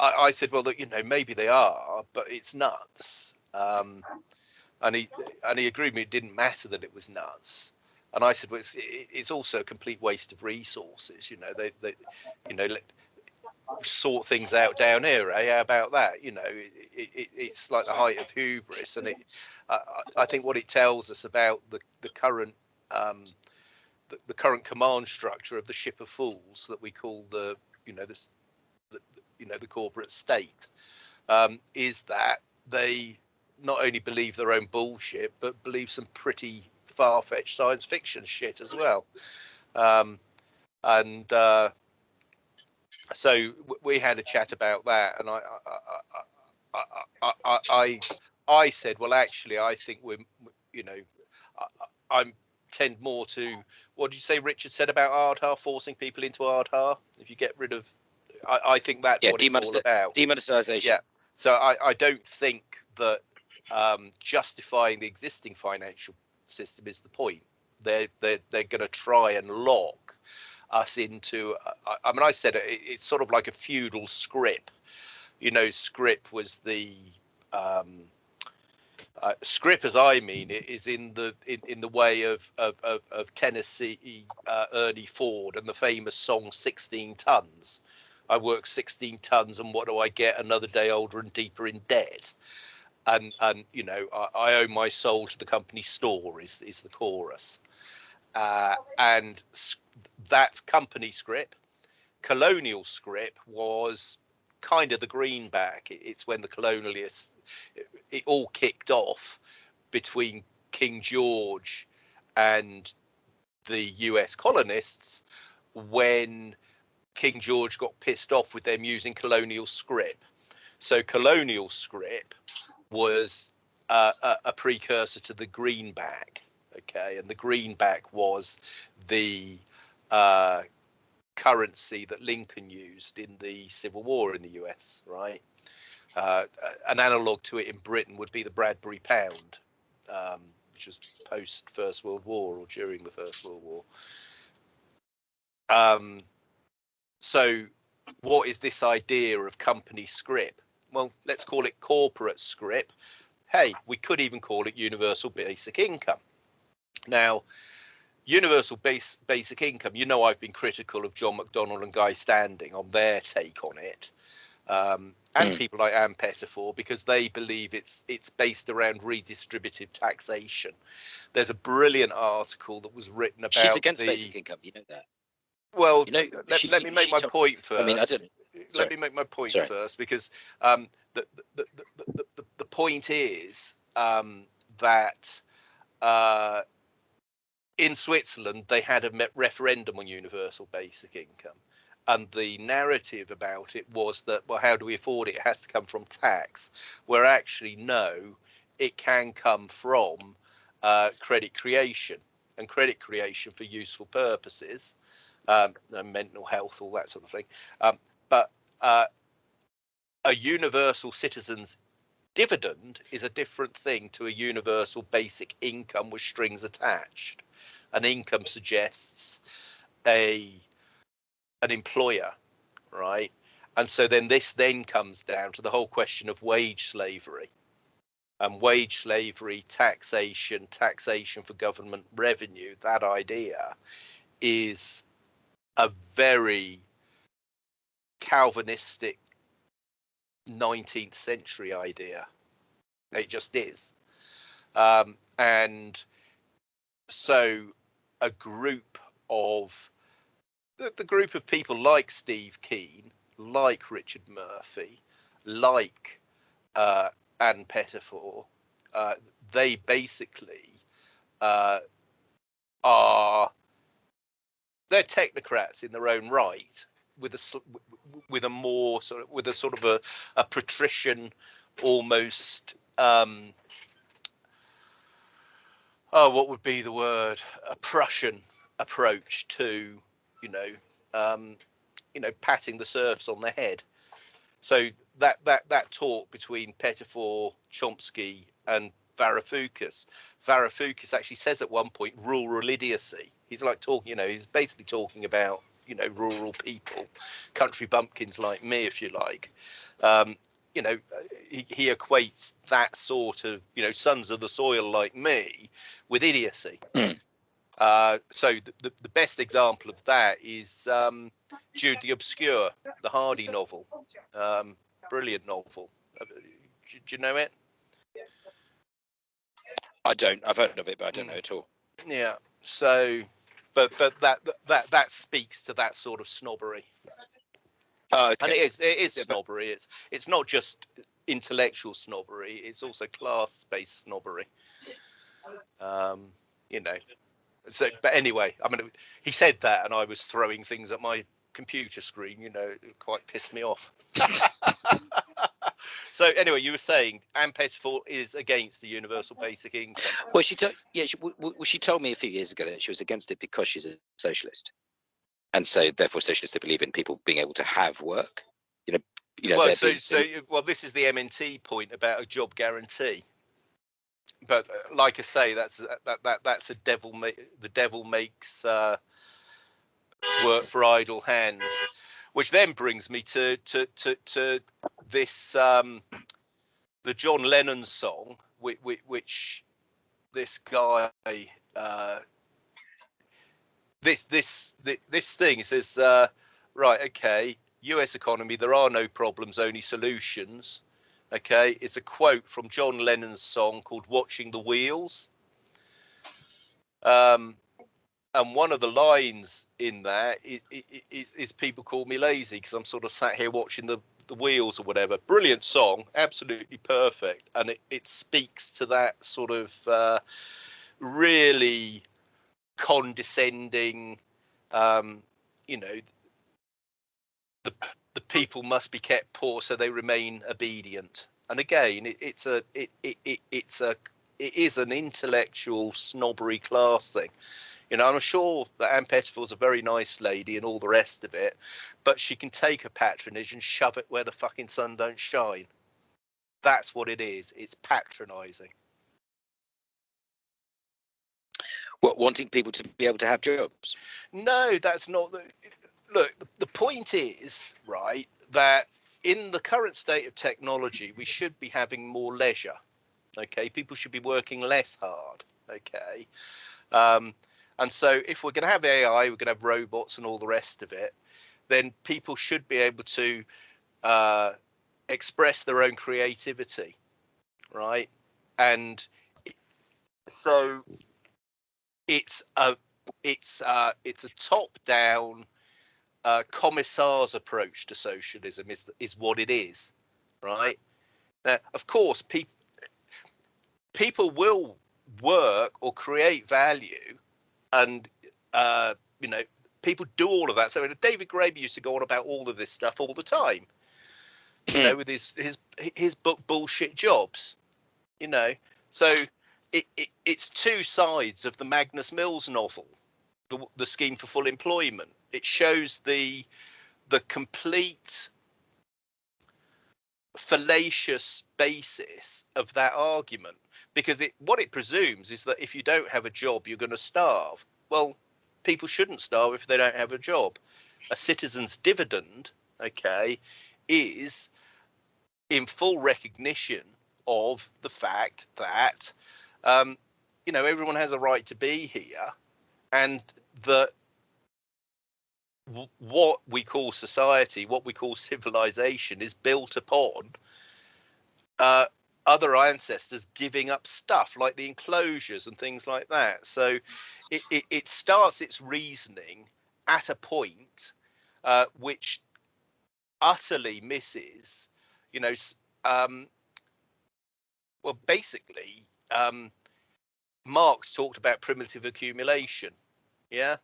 I, I, said, well, look, you know, maybe they are, but it's nuts. Um, and he and he agreed with me. It didn't matter that it was nuts. And I said, well, it's, it's also a complete waste of resources. You know, they, they you know, let, sort things out down here. Eh? How about that? You know, it, it, it's like the height of hubris, and it. I think what it tells us about the the current um, the, the, current command structure of the ship of fools that we call the you know this the, you know the corporate state um, is that they not only believe their own bullshit but believe some pretty far-fetched science fiction shit as well. Um, and uh, so we had a chat about that and I I, I, I, I, I said well actually I think we're you know I, am tend more to what did you say Richard said about Aadhaar forcing people into Aadhaar if you get rid of I, I think that's yeah, what it's all about. demonetization. Yeah. So I, I don't think that um, justifying the existing financial system is the point they're they're, they're going to try and lock us into I, I mean I said it, it's sort of like a feudal scrip. you know scrip was the um, uh, as I mean it, is in the in, in the way of of, of, of Tennessee uh, Ernie Ford and the famous song 16 tons. I work 16 tons, and what do I get? Another day older and deeper in debt. And and you know I, I owe my soul to the company store is is the chorus. Uh, and that company scrip, colonial scrip was kind of the greenback. It's when the colonialists, it, it all kicked off between King George and the US colonists when King George got pissed off with them using colonial scrip. So colonial scrip was uh, a, a, precursor to the greenback. Okay, and the greenback was the uh, currency that Lincoln used in the Civil War in the US, right? Uh, an analog to it in Britain would be the Bradbury pound, um, which was post First World War or during the First World War. Um, so, what is this idea of company scrip? Well, let's call it corporate scrip. Hey, we could even call it universal basic income. Now, universal base, basic income, you know, I've been critical of John McDonnell and Guy Standing on their take on it, um, and mm. people like Ann Pettifor because they believe it's it's based around redistributive taxation. There's a brilliant article that was written about She's against the, basic income. You know that. Well, you know, let, she, let me make my point first. I mean, I didn't. Let me make my point Sorry. first because um, the, the, the, the, the point is um, that uh, in Switzerland, they had a referendum on universal basic income. And the narrative about it was that, well, how do we afford it? It has to come from tax. Where actually, no, it can come from uh, credit creation and credit creation for useful purposes, um, mental health, all that sort of thing. Um, but uh, a universal citizen's dividend is a different thing to a universal basic income with strings attached an income suggests a an employer, right? And so then this then comes down to the whole question of wage slavery. And wage slavery, taxation, taxation for government revenue, that idea is a very Calvinistic 19th century idea. It just is. Um, and so a group of the, the group of people like Steve Keen, like Richard Murphy, like uh, Ann Pettifor, uh, they basically uh, are they're technocrats in their own right with a with a more sort of with a sort of a, a patrician almost um, oh, what would be the word? A Prussian approach to, you know, um, you know, patting the serfs on the head. So that that that talk between Pettifor, Chomsky, and Varoufakis. Varoufakis actually says at one point rural idiocy. He's like talking, you know, he's basically talking about you know rural people, country bumpkins like me, if you like. Um, you know, he, he, equates that sort of you know sons of the soil like me with idiocy. Mm. Uh, so the, the, the, best example of that is um, Jude the Obscure, the Hardy novel. Um, brilliant novel. Uh, do, do, you know it? I don't. I've heard of it, but I don't know at all. Yeah. So, but but that that that speaks to that sort of snobbery. Oh, okay. And it is it is yeah, snobbery. It's it's not just intellectual snobbery. It's also class-based snobbery. Um, you know. So, but anyway, I mean, he said that, and I was throwing things at my computer screen. You know, it quite pissed me off. (laughs) so anyway, you were saying Ann Pettifor is against the universal basic income. Well, she told yeah, she, well, she told me a few years ago that she was against it because she's a socialist, and so therefore socialists believe in people being able to have work. You know, you know. Well, so being, so well, this is the MMT point about a job guarantee. But uh, like I say, that's that that that's a devil. Ma- the devil makes uh, work for idle hands which then brings me to to to, to this um, the John Lennon song, which, which this guy uh, this this this thing says uh, right okay U.S. economy there are no problems only solutions okay it's a quote from John Lennon's song called Watching the Wheels um, and one of the lines in there is, is, is people call me lazy because I'm sort of sat here watching the, the wheels or whatever. Brilliant song, absolutely perfect, and it, it speaks to that sort of uh, really condescending, um, you know, the the people must be kept poor so they remain obedient. And again, it, it's a it, it, it it's a it is an intellectual snobbery class thing you know, I'm sure that Ann Pettifor's a very nice lady and all the rest of it, but she can take her patronage and shove it where the fucking sun don't shine. That's what it is. It's patronising. What wanting people to be able to have jobs? No, that's not the. Look, the point is right that in the current state of technology, we should be having more leisure. Okay, people should be working less hard. Okay. Um, and so, if we're going to have AI, we're going to have robots and all the rest of it, then people should be able to uh, express their own creativity, right? And so, it's a it's uh, it's a top-down uh, commissar's approach to socialism is is what it is, right? Now, of course, people people will work or create value and uh, you know people do all of that. So David Graeber used to go on about all of this stuff all the time. you know, with his his his book bullshit jobs. You know, so it, it it's two sides of the Magnus Mills novel, the the scheme for full employment. It shows the the complete fallacious basis of that argument because it what it presumes is that if you don't have a job you're going to starve. Well people shouldn't starve if they don't have a job. A citizen's dividend okay is in full recognition of the fact that um, you know everyone has a right to be here and that what we call society what we call civilization is built upon uh, other ancestors giving up stuff like the enclosures and things like that. So it, it, it starts its reasoning at a point uh, which utterly misses, you know, um, well, basically, um, Marx talked about primitive accumulation. Yeah.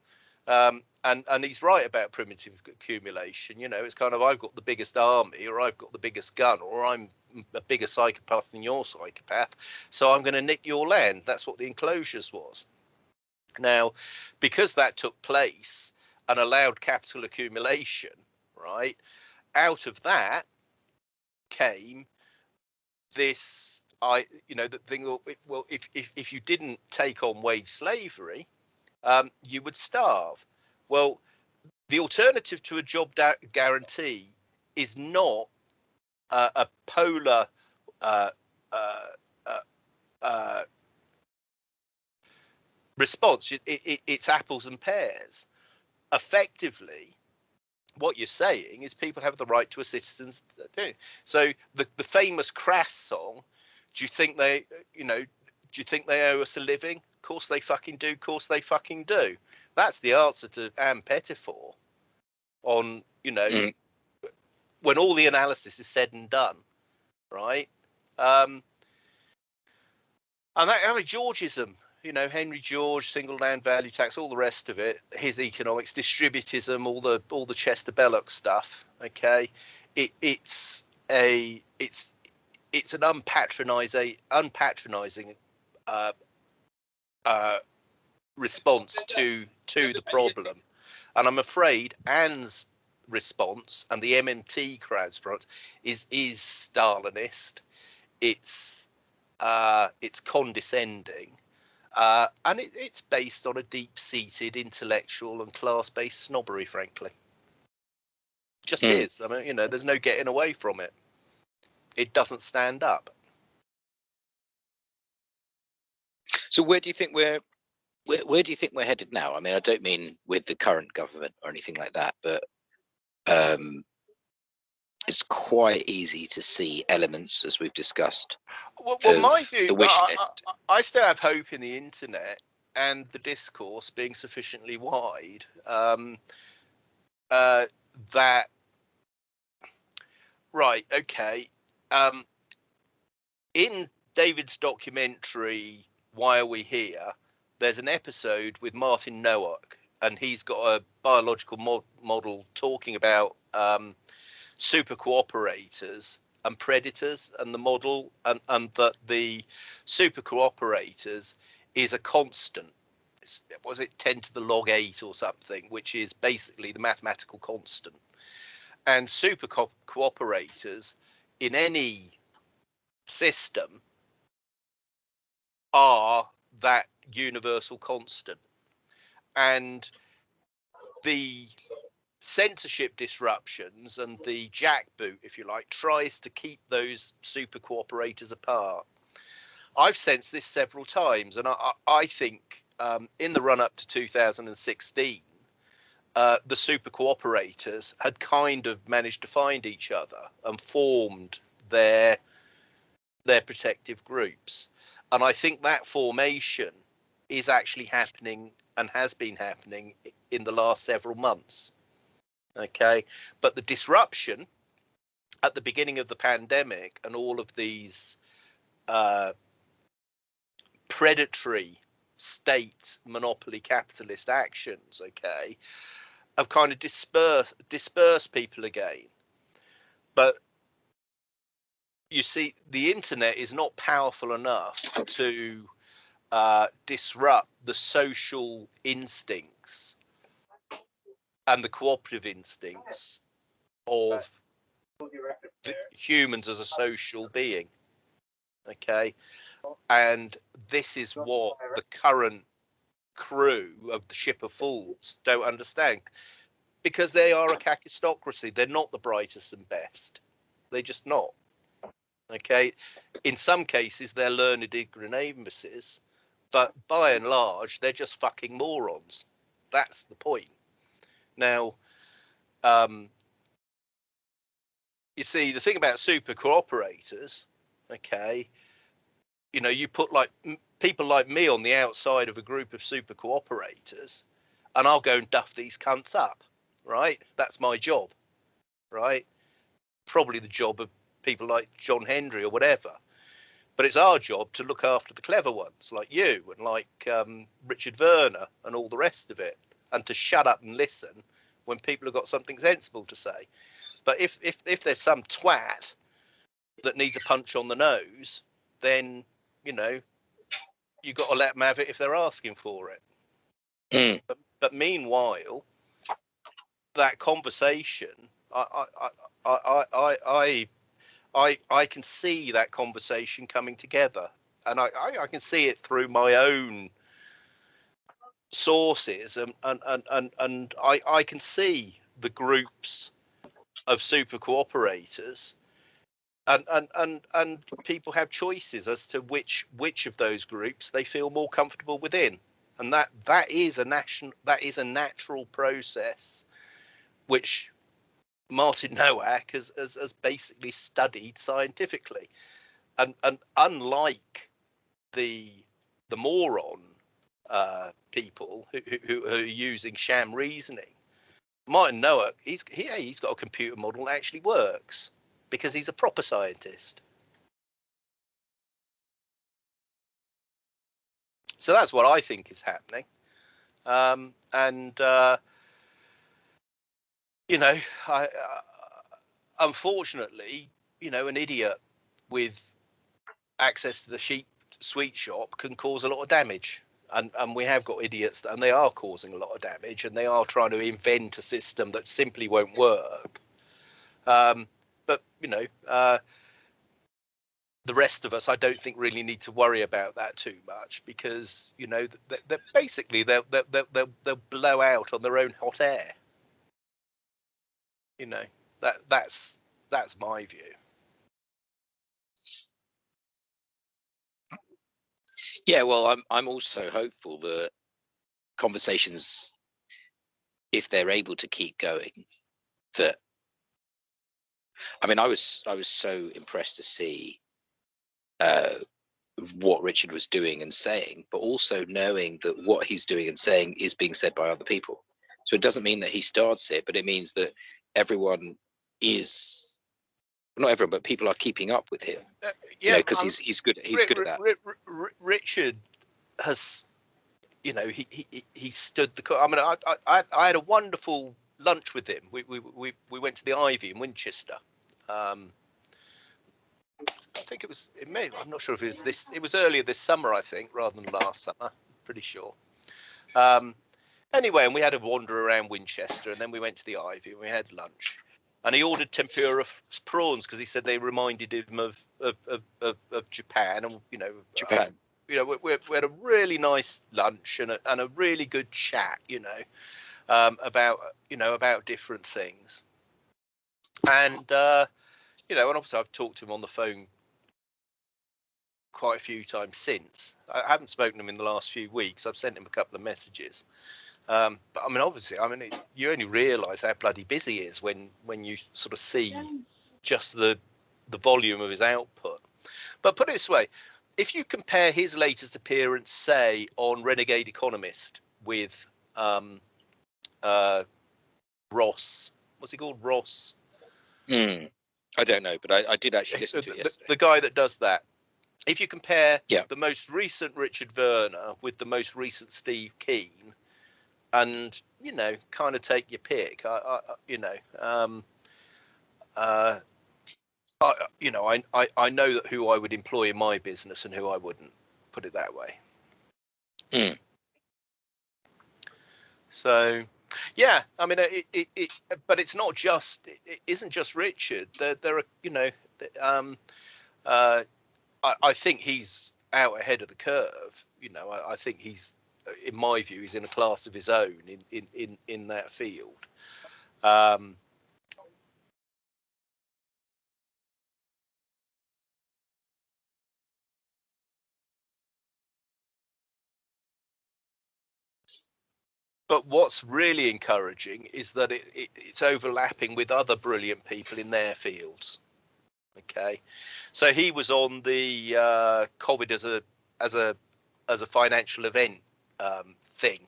Um, and and he's right about primitive accumulation. You know, it's kind of I've got the biggest army, or I've got the biggest gun, or I'm a bigger psychopath than your psychopath, so I'm going to nick your land. That's what the enclosures was. Now, because that took place and allowed capital accumulation, right? Out of that came this I you know the thing well if if if you didn't take on wage slavery um, you would starve. Well, the alternative to a job guarantee is not uh, a polar uh, uh, uh, uh response. It, it, it's apples and pears. Effectively, what you're saying is people have the right to a citizen's thing. So the the famous Crass song, do you think they, you know, do you think they owe us a living? Of course they fucking do. Of course they fucking do. That's the answer to Ann Pettifor on, you know, mm. When all the analysis is said and done, right? Um, and that, I mean, Georgism, you know, Henry George, single land value tax, all the rest of it, his economics, distributism, all the all the Chester Belloc stuff. Okay, it, it's a it's it's an unpatronizing unpatronizing uh, uh, response to to the problem, and I'm afraid Ann's response and the MMT crowd's response is is Stalinist. It's uh, it's condescending uh, and it, it's based on a deep-seated intellectual and class-based snobbery, frankly. Just mm. is. I mean, you know, there's no getting away from it. It doesn't stand up. So where do you think we're where, where do you think we're headed now? I mean, I don't mean with the current government or anything like that, but um, it's quite easy to see elements, as we've discussed. Well, well my view, I, I, I, still have hope in the internet and the discourse being sufficiently wide um, uh, that, right, okay. Um, in David's documentary, Why Are We Here? There's an episode with Martin Nowak, and he's got a biological mod- model talking about um, super cooperators and predators and the model and, and that the super cooperators is a constant. Was it 10 to the log 8 or something which is basically the mathematical constant. And super co- cooperators in any system are that universal constant and the censorship disruptions and the jackboot, if you like, tries to keep those super cooperators apart. I've sensed this several times, and I, I think um, in the run up to 2016, uh, the super cooperators had kind of managed to find each other and formed their their protective groups. And I think that formation is actually happening and has been happening in the last several months. Okay, but the disruption at the beginning of the pandemic and all of these uh, predatory state monopoly capitalist actions, okay, have kind of dispersed dispersed people again. But you see, the internet is not powerful enough to uh, disrupt the social instincts and the cooperative instincts of humans as a social being. Okay. And this is what the current crew of the ship of fools don't understand because they are a kakistocracy. They're not the brightest and best. They're just not. Okay. In some cases, they're learned ignoramuses, but by and large, they're just fucking morons. That's the point. Now, um, you see, the thing about super cooperators, okay, you know, you put like people like me on the outside of a group of super cooperators, and I'll go and duff these cunts up, right? That's my job, right? Probably the job of people like John Hendry or whatever. But it's our job to look after the clever ones like you and like um, Richard Werner and all the rest of it and to shut up and listen when people have got something sensible to say. But if if if there's some twat that needs a punch on the nose, then you know you got to let them have it if they're asking for it. Mm. But, but meanwhile, that conversation, I I I I I I I I can see that conversation coming together, and I I, I can see it through my own sources and and and and, and I, I can see the groups of super cooperators and, and and and people have choices as to which which of those groups they feel more comfortable within and that that is a national that is a natural process which martin nowak has, has, has basically studied scientifically and and unlike the the moron uh, people who, who, who, are using sham reasoning. Martin Nowak, he's he, he's got a computer model that actually works because he's a proper scientist. So that's what I think is happening. Um, and uh, you know, I, uh, unfortunately, you know, an idiot with access to the sheep sweet shop can cause a lot of damage. And and we have got idiots and they are causing a lot of damage and they are trying to invent a system that simply won't work. Um, but you know uh, the rest of us i don't think really need to worry about that too much because you know that basically they'll, they'll, they'll, they'll blow out on their own hot air you know that that's that's my view Yeah, well, I'm I'm also hopeful that conversations, if they're able to keep going, that I mean, I was I was so impressed to see uh, what Richard was doing and saying, but also knowing that what he's doing and saying is being said by other people. So it doesn't mean that he starts it, but it means that everyone is not everyone, but people are keeping up with him. Uh, yeah, because um, he's he's good. He's good at that. Richard has, you know, he he he stood the. I mean, I I I had a wonderful lunch with him. We we we we went to the Ivy in Winchester. Um, I think it was. It may. I'm not sure if it was this. It was earlier this summer, I think, rather than last summer. Pretty sure. Um, anyway, and we had a wander around Winchester, and then we went to the Ivy and we had lunch and he ordered tempura prawns because he said they reminded him of of, of, of, of Japan and you know Japan. Um, you know, we, we, had a really nice lunch and a, and a really good chat, you know, um, about you know about different things, and uh, you know, and obviously I've talked to him on the phone quite a few times since. I haven't spoken to him in the last few weeks. I've sent him a couple of messages, um, but I mean, obviously, I mean, it, you only realise how bloody busy he is when when you sort of see just the the volume of his output. But put it this way, if you compare his latest appearance, say, on Renegade Economist with um, uh, Ross, what's he called, Ross? Hmm. I don't know, but I, I did actually (laughs) listen to it yesterday. The, the guy that does that. If you compare yeah. the most recent Richard Werner with the most recent Steve Keen, and you know, kind of take your pick. I, I you know, um, uh, I, you know, I, I, I know that who I would employ in my business and who I wouldn't. Put it that way. Mm. So, yeah, I mean, it, it, it, but it's not just, it isn't just Richard. There, there are, you know, um, uh, I, I think he's out ahead of the curve. You know, I, I think he's in my view, he's in a class of his own in in in, in that field. Um, but what's really encouraging is that it, it, it's overlapping with other brilliant people in their fields. Okay, so he was on the uh, COVID as a as a as a financial event um, thing,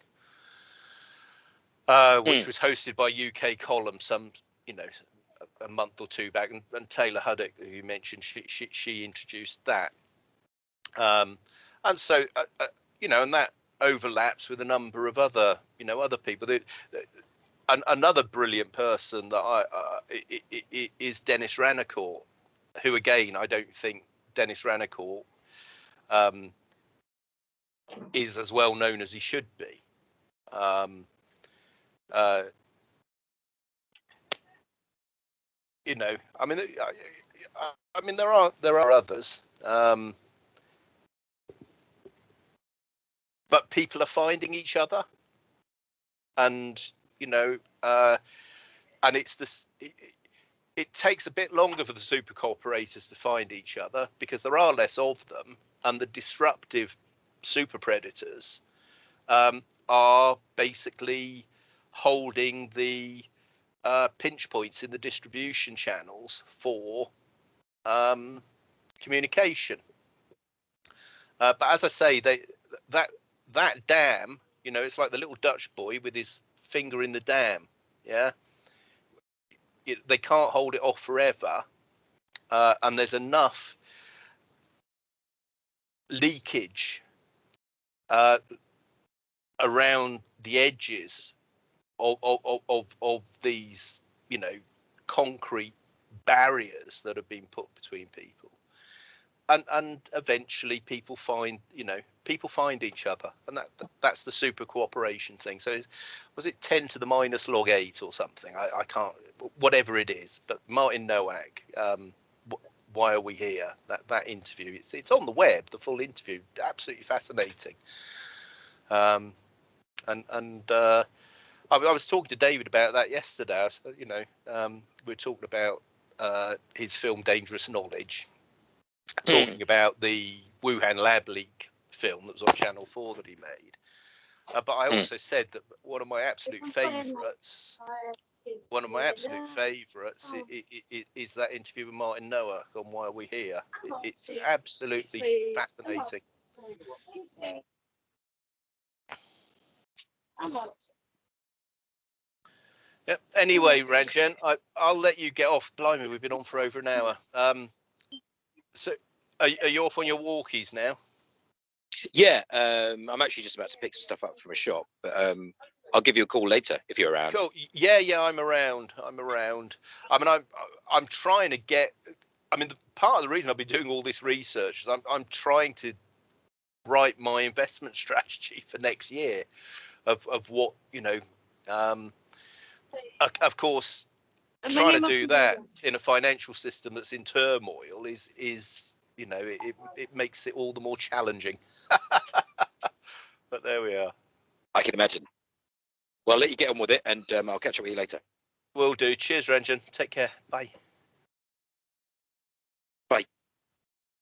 uh, which mm. was hosted by UK Column some, you know, a, month or two back, and, and, Taylor Hudak, who you mentioned, she she, she introduced that, um, and so uh, uh, you know, and that overlaps with a number of other, you know, other people. That, an, another brilliant person that I uh, is Denis Rancourt, who again I don't think Denis Rancourt um, is as well known as he should be. Um, uh, you know, I mean, I, I, mean, there are there are others, um, but people are finding each other. and you know, uh, and it's this. It, it takes a bit longer for the super cooperators to find each other because there are less of them, and the disruptive super predators um, are basically holding the uh, pinch points in the distribution channels for um, communication. Uh, but as I say, they that that dam, you know, it's like the little Dutch boy with his finger in the dam. Yeah, it, they can't hold it off forever, uh, and there's enough leakage uh, around the edges of, of, of, of these, you know, concrete barriers that have been put between people. And, and eventually people find, you know, people find each other and that that's the super cooperation thing. So was it 10 to the minus log eight or something? I, I can't, whatever it is, but Martin Nowak, um, why are we here? That that interview, it's it's on the web, the full interview, absolutely fascinating. Um, and and uh, I, I, was talking to David about that yesterday. you know, um, we are talking about uh, his film Dangerous Knowledge, talking mm. about the Wuhan lab leak film that was on Channel Four that he made. Uh, but I hmm. also mm. said that one of my absolute favourites, one of my absolute favourites is, is, that interview with Martin Nowak on Why Are We Here. it's absolutely fascinating. Yep. Anyway, Ranjan, I, will let you get off. Blimey, we've been on for over an hour. Um, so, are, are you off on your walkies now? Yeah, um, I'm actually just about to pick some stuff up from a shop, but um, I'll give you a call later if you're around. Cool. Yeah, yeah, I'm around. I'm around. I mean, I'm I'm trying to get. I mean, the, part of the reason I've been doing all this research is I'm I'm trying to write my investment (laughs) strategy for next year, of of what you know. Um, of course, trying to do that in a financial system that's in turmoil is is you know it, it makes it all the more challenging (laughs) but there we are i can imagine well i'll let you get on with it and um, i'll catch up with you later. Will do. Cheers Ranjan. Take care. Bye